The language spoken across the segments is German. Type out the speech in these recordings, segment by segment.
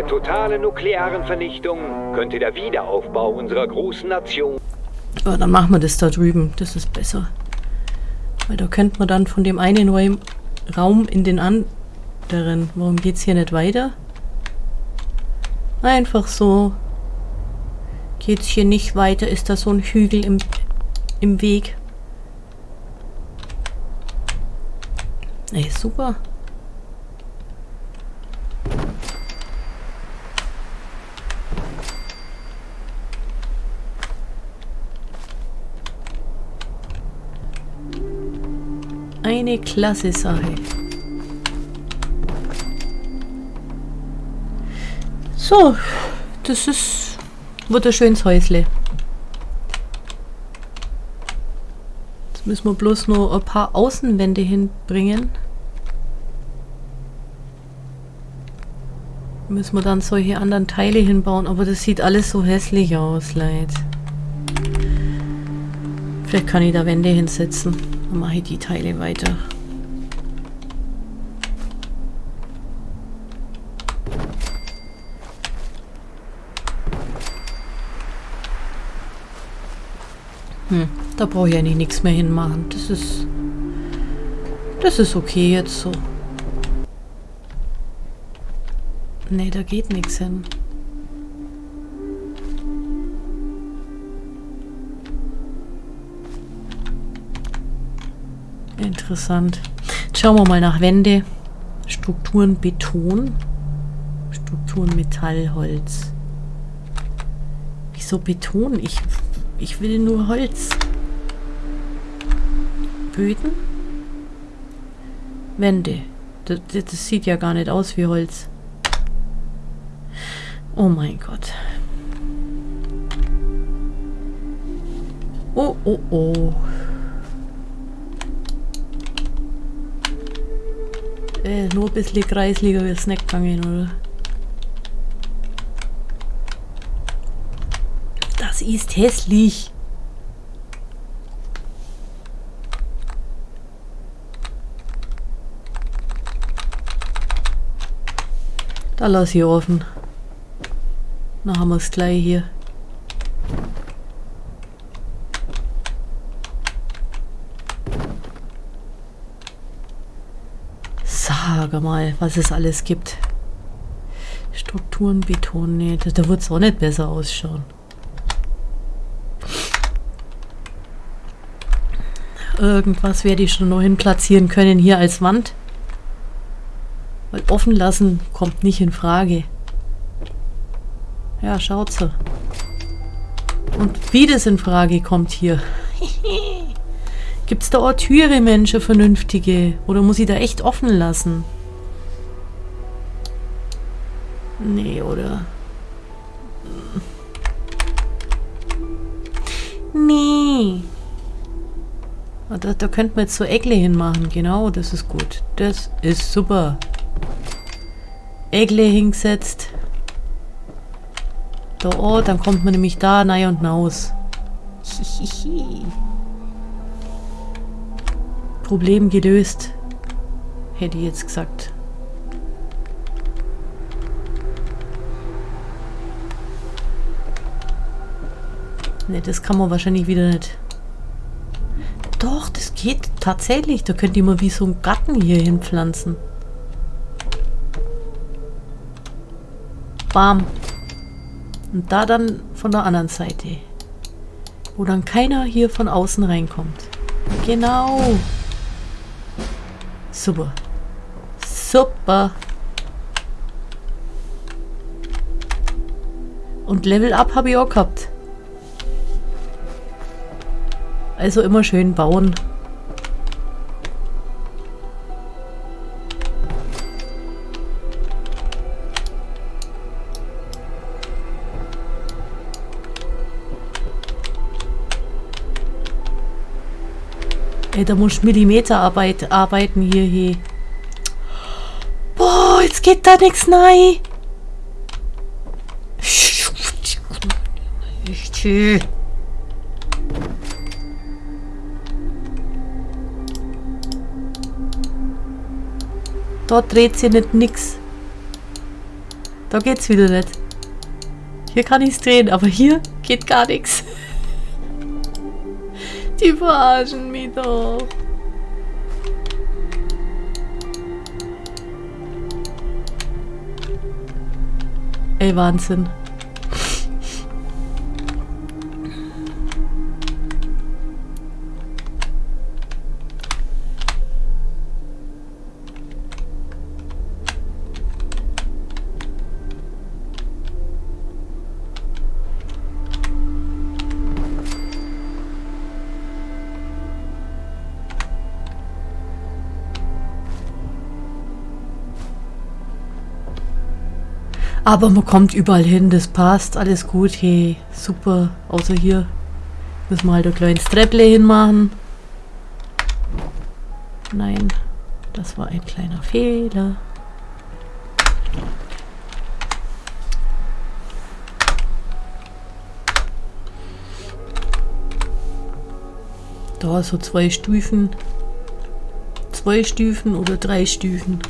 der totalen nuklearen Vernichtung könnte der Wiederaufbau unserer großen Nation... Aber dann machen wir das da drüben. Das ist besser. Weil da könnte man dann von dem einen Raum in den anderen... Warum geht's hier nicht weiter? Einfach so. Geht's hier nicht weiter? Ist da so ein Hügel im, im Weg? Ey, super. Eine klasse Sache. So, das ist wird ein schönes Häusle. Jetzt müssen wir bloß noch ein paar Außenwände hinbringen. Müssen wir dann solche anderen Teile hinbauen, aber das sieht alles so hässlich aus, Leid. Vielleicht kann ich da Wände hinsetzen. Dann mache ich die Teile weiter. Hm, da brauche ich eigentlich nichts mehr hinmachen. Das ist... Das ist okay jetzt so. Nee, da geht nichts hin. Interessant. Jetzt schauen wir mal nach Wände. Strukturen Beton. Strukturen Metall, Holz. Wieso Beton? Ich ich will nur Holz. Böden? Wände. Das, das sieht ja gar nicht aus wie Holz. Oh mein Gott. Oh, oh, oh. Äh, nur ein bisschen kreisliger wie Snack gegangen, oder? Das ist hässlich. Da lass ich offen. Dann haben wir es gleich hier. Sag mal, was es alles gibt. Strukturen, Beton, nee, da wird es auch nicht besser ausschauen. Irgendwas werde ich schon noch hin platzieren können hier als Wand. Weil offen lassen kommt nicht in Frage. Ja, schaut so. Und wie das in Frage kommt hier. Gibt es da auch Türe, Menschen, vernünftige? Oder muss ich da echt offen lassen? Nee, oder? Nee. Da, da könnten wir jetzt so Eckle hinmachen. Genau, das ist gut. Das ist super. Eckle hingesetzt. Da, oh, dann kommt man nämlich da rein und raus. Problem gelöst. Hätte ich jetzt gesagt. Ne, das kann man wahrscheinlich wieder nicht. Doch, das geht tatsächlich. Da könnt ihr mal wie so einen Garten hier hinpflanzen. Bam. Und da dann von der anderen Seite. Wo dann keiner hier von außen reinkommt. Genau. Super. Super. Und Level Up habe ich auch gehabt. Also immer schön bauen. Ey, da muss Millimeterarbeit arbeiten hier, hier. Boah, jetzt geht da nichts. Tschüss. Dort dreht sich nicht nix. Da geht's wieder nicht. Hier kann ich's drehen, aber hier geht gar nichts. Die verarschen mich doch. Ey, Wahnsinn. Aber man kommt überall hin, das passt, alles gut, hey, super. Außer hier müssen wir halt ein kleines Trepple hinmachen. Nein, das war ein kleiner Fehler. Da so zwei Stufen. Zwei Stufen oder drei Stufen.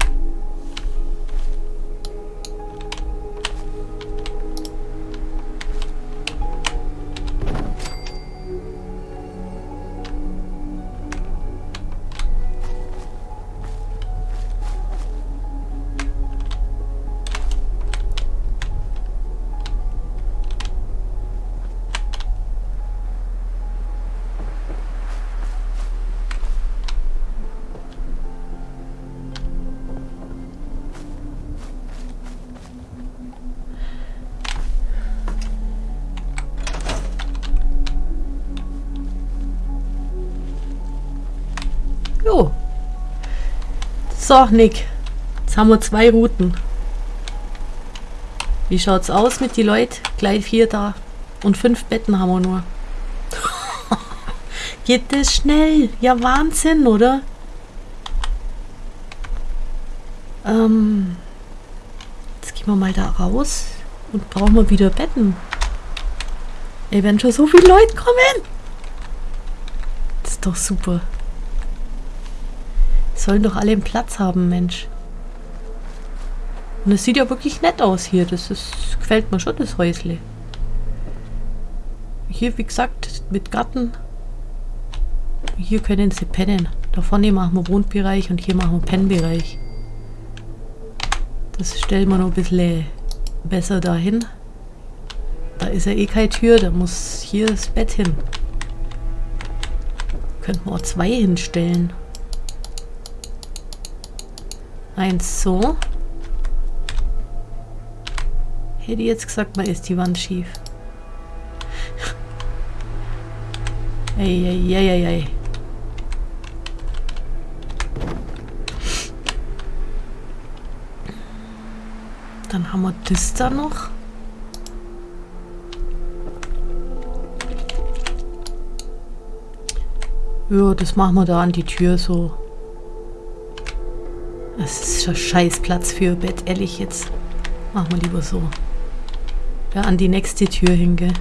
So, Nick. Jetzt haben wir zwei Routen. Wie schaut's aus mit die Leuten? Gleich vier da. Und fünf Betten haben wir nur. Geht das schnell? Ja, Wahnsinn, oder? Ähm, jetzt gehen wir mal da raus und brauchen wir wieder Betten. Ey, wenn schon so viele Leute kommen. Das ist doch super. Sollen doch alle einen Platz haben, Mensch. Und es sieht ja wirklich nett aus hier. Das ist, gefällt mir schon, das Häusle. Hier, wie gesagt, mit Garten. Hier können sie pennen. Da vorne machen wir Wohnbereich und hier machen wir Pennbereich. Das stellen wir noch ein bisschen besser dahin. Da ist ja eh keine Tür, da muss hier das Bett hin. Könnten wir auch zwei hinstellen. Eins so. Hätte jetzt gesagt, mal ist die Wand schief. Eieieiei. Dann haben wir das da noch. Ja, das machen wir da an die Tür so. Das ist schon Scheißplatz für Bett, ehrlich jetzt. Machen wir lieber so. Ja, an die nächste Tür hinge.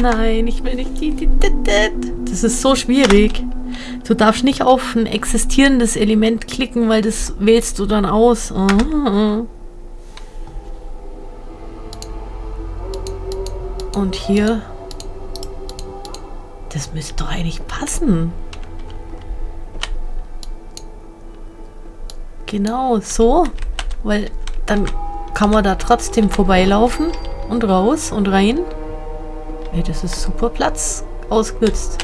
Nein, ich will nicht. Das ist so schwierig. Du darfst nicht auf ein existierendes Element klicken, weil das wählst du dann aus. Und hier das müsste doch eigentlich passen. Genau, so. Weil dann kann man da trotzdem vorbeilaufen und raus und rein. Ey, das ist super Platz ausgenutzt.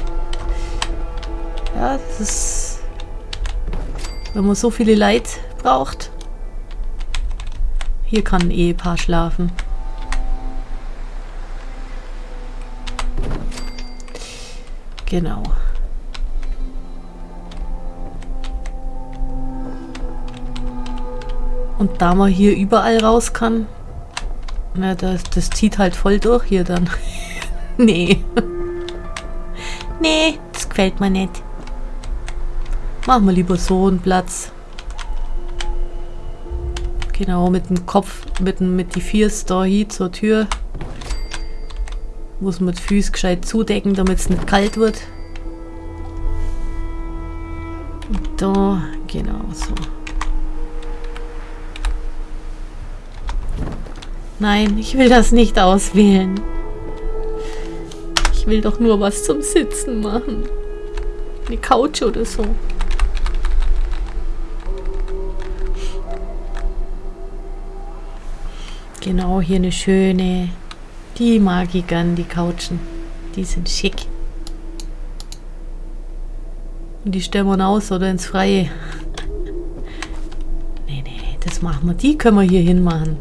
Ja, das ist... Wenn man so viele Leid braucht. Hier kann ein Ehepaar schlafen. Genau. Und da man hier überall raus kann, na, das, das zieht halt voll durch hier dann. nee. nee, das gefällt mir nicht. Machen wir lieber so einen Platz. Genau, mit dem Kopf, mit, mit die Viers da hier zur Tür. Muss man die Füße gescheit zudecken, damit es nicht kalt wird. Da, genau so. Nein, ich will das nicht auswählen. Ich will doch nur was zum Sitzen machen. Eine Couch oder so. Genau, hier eine schöne. Die mag ich gern, die Couchen. Die sind schick. Und die stellen wir aus oder ins Freie. Nee, nee, das machen wir. Die können wir hier hinmachen.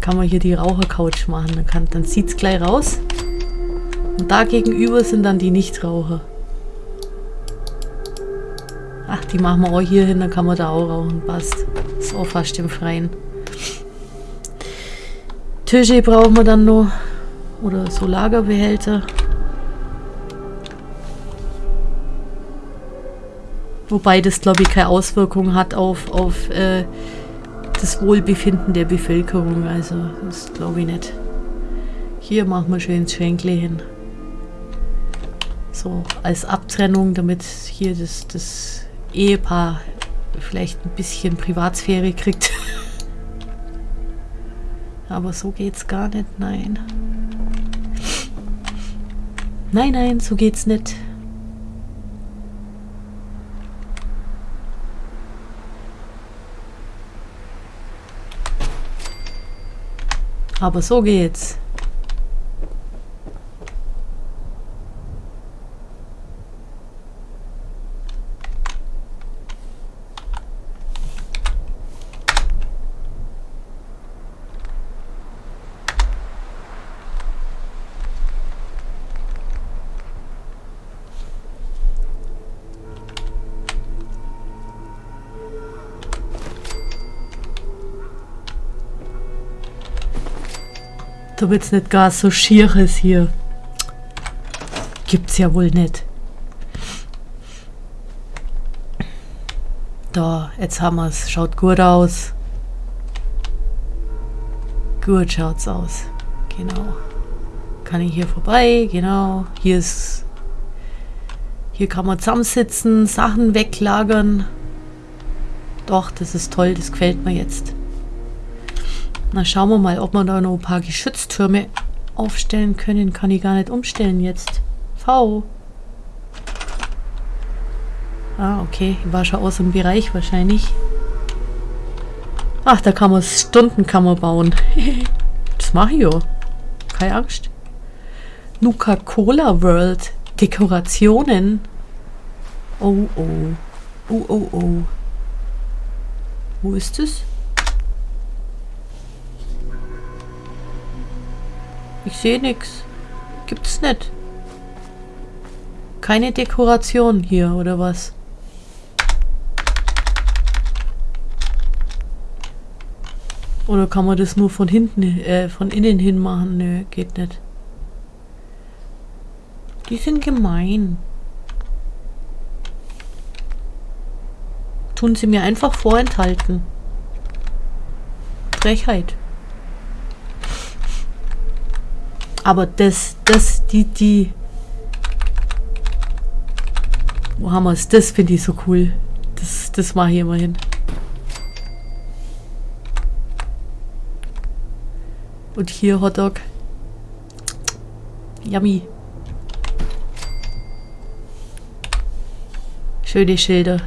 Kann man hier die Rauchercouch machen. Dann, kann, dann sieht es gleich raus. Und da gegenüber sind dann die Nichtraucher. Ach, die machen wir auch hier hin, dann kann man da auch rauchen. Passt. Ist auch fast im Freien. Tische brauchen wir dann noch. Oder so Lagerbehälter. Wobei das, glaube ich, keine Auswirkung hat auf, auf äh, das Wohlbefinden der Bevölkerung. Also, das glaube ich nicht. Hier machen wir schön Schränkle hin. So, als Abtrennung, damit hier das, das Ehepaar vielleicht ein bisschen Privatsphäre kriegt. Aber so geht's gar nicht, nein. Nein, nein, so geht's nicht. Aber so geht's. Damit es nicht gar so schier ist hier. Gibt's ja wohl nicht. Da, jetzt haben wir es. Schaut gut aus. Gut schaut's aus. Genau. Kann ich hier vorbei? Genau. Hier ist... Hier kann man zusammensitzen, Sachen weglagern. Doch, das ist toll. Das gefällt mir jetzt. Na, schauen wir mal, ob wir da noch ein paar Geschütztürme aufstellen können. Kann ich gar nicht umstellen jetzt. V. Ah, okay. War schon aus dem Bereich wahrscheinlich. Ach, da kann man Stundenkammer bauen. das mache ich ja. Keine Angst. Nuka-Cola World. Dekorationen. Oh, oh. Oh, oh, oh. Wo ist es? Ich sehe nichts. Gibt's nicht. Keine Dekoration hier, oder was? Oder kann man das nur von hinten, äh, von innen hin machen? Nö, geht nicht. Die sind gemein. Tun sie mir einfach vorenthalten. Frechheit. Aber das, das, die, die... Wo haben wir es? Das finde ich so cool. Das, das mache ich immer hin. Und hier Hotdog. Yummy. Schöne Schilder.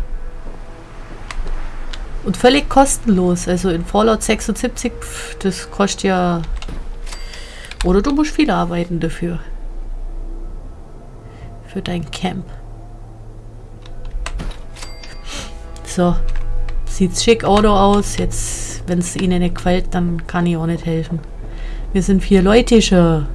Und völlig kostenlos. Also in Fallout 76, pf, das kostet ja oder du musst viel arbeiten dafür. Für dein Camp. So. Sieht schick Auto aus. Jetzt, wenn es ihnen nicht gefällt, dann kann ich auch nicht helfen. Wir sind vier Leute schon.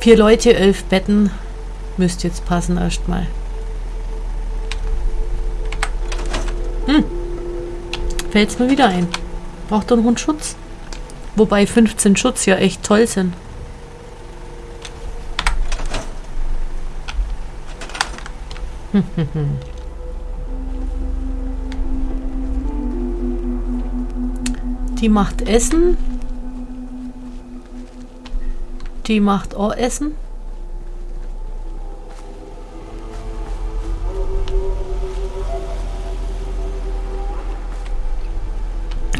Vier Leute, elf Betten. Müsste jetzt passen erstmal. Hm. Fällt es mir wieder ein. Braucht noch einen Schutz. Wobei 15 Schutz ja echt toll sind. Die macht Essen. Die macht auch Essen.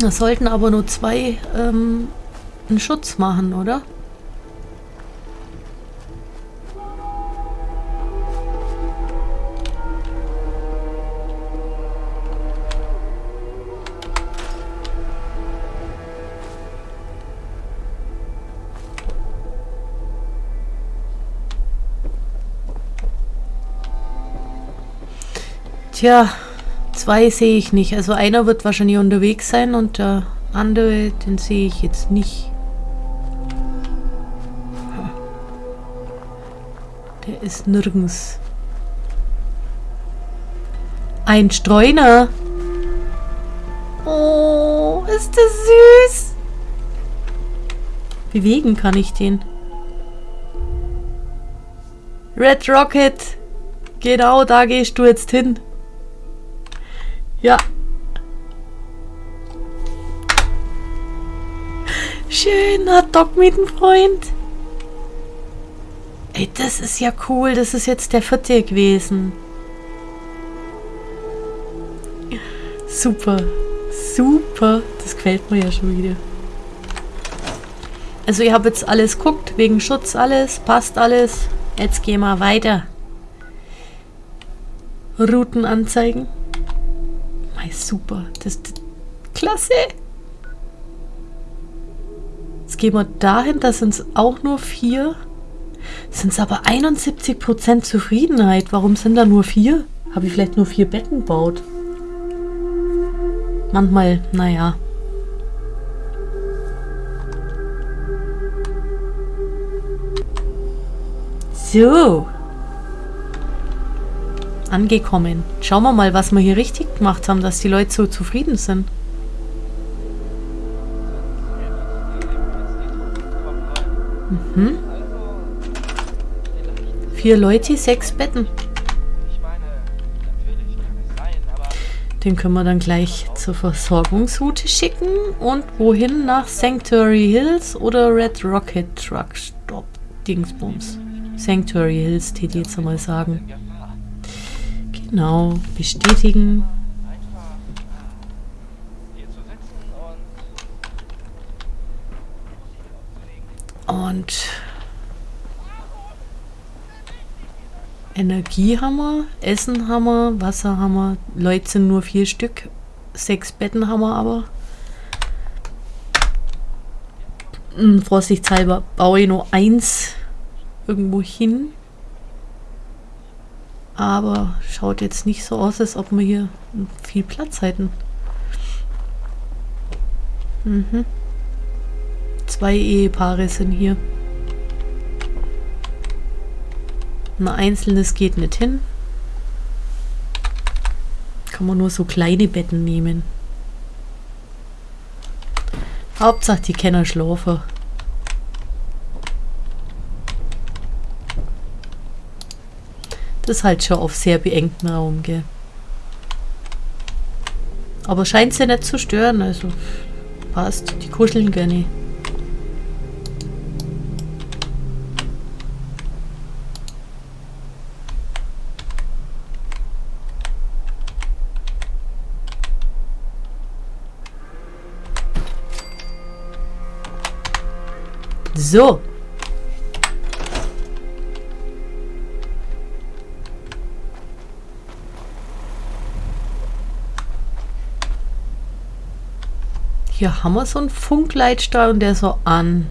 Das sollten aber nur zwei ähm, einen Schutz machen, oder? Tja, zwei sehe ich nicht. Also einer wird wahrscheinlich unterwegs sein und der andere, den sehe ich jetzt nicht. Der ist nirgends. Ein Streuner. Oh, ist das süß. Bewegen kann ich den. Red Rocket. Genau, da gehst du jetzt hin. Ja. Schön, hat Doc mit dem Freund. Ey, das ist ja cool. Das ist jetzt der vierte gewesen. Super. Super. Das gefällt mir ja schon wieder. Also ich habe jetzt alles guckt, wegen Schutz alles, passt alles. Jetzt gehen wir weiter. Routen anzeigen. Mei, super. Das ist klasse. Jetzt gehen wir dahin, da sind es auch nur vier. Sind es aber 71% Zufriedenheit. Warum sind da nur vier? Habe ich vielleicht nur vier Betten gebaut? Manchmal, naja. So angekommen. Schauen wir mal, was wir hier richtig gemacht haben, dass die Leute so zufrieden sind. Mhm. Vier Leute, sechs Betten. Den können wir dann gleich zur Versorgungsroute schicken. Und wohin? Nach Sanctuary Hills oder Red Rocket Truck Stop Dingsbums. Sanctuary Hills, die jetzt einmal sagen. Genau, bestätigen. Und Energie haben wir, Essen haben wir, Wasser haben wir. Leute sind nur vier Stück. Sechs Betten haben wir aber. Hm, vorsichtshalber baue ich nur eins irgendwo hin. Aber schaut jetzt nicht so aus, als ob wir hier viel Platz hätten. Mhm. Zwei Ehepaare sind hier. Ein einzelnes geht nicht hin. Kann man nur so kleine Betten nehmen. Hauptsache die Kenner schlafen. Das halt schon auf sehr beengten Raum, gell. Aber scheint sie nicht zu stören, also passt. Die kuscheln gerne. So. Hier haben wir so einen Funkleitstrahl und der so an.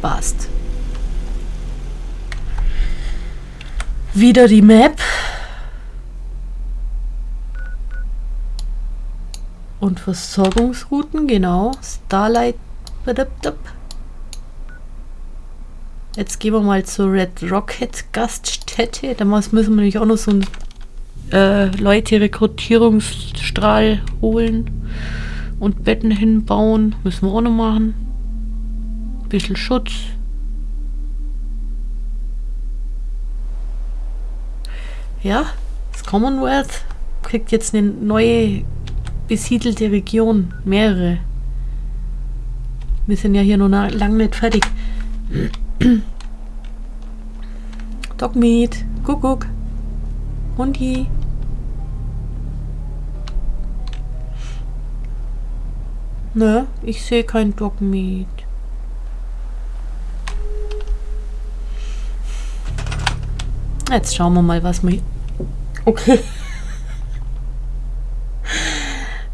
Passt. Wieder die Map. Und Versorgungsrouten, genau. Starlight. Jetzt gehen wir mal zur Red Rocket Gaststätte. Da müssen wir nämlich auch noch so einen äh, Leute-Rekrutierungsstrahl holen. Und Betten hinbauen. Müssen wir auch noch machen. Bisschen Schutz. Ja, das Commonwealth kriegt jetzt eine neue besiedelte Region. Mehrere. Wir sind ja hier noch lang nicht fertig. Dogmeat. Kuckuck. Hundi. Ne, ich sehe kein Dogmeat. Jetzt schauen wir mal, was wir... Okay.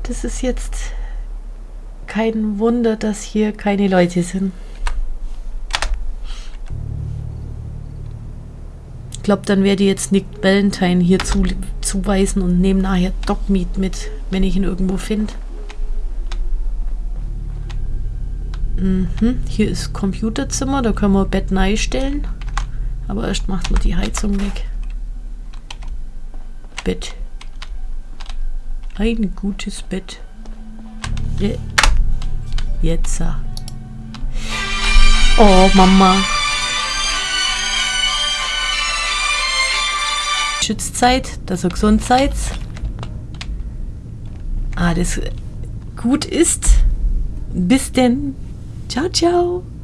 Das ist jetzt kein Wunder, dass hier keine Leute sind. Ich glaube, dann werde ich jetzt Nick Valentine hier zu, zuweisen und nehme nachher Dogmeat mit, wenn ich ihn irgendwo finde. Mhm. Hier ist Computerzimmer, da können wir Bett neu stellen. Aber erst macht man die Heizung weg. Bett. Ein gutes Bett. Je Jetzt. Oh, Mama. Schützzeit, dass er gesund seid. Alles gut ist. Bis denn. Ciao, ciao.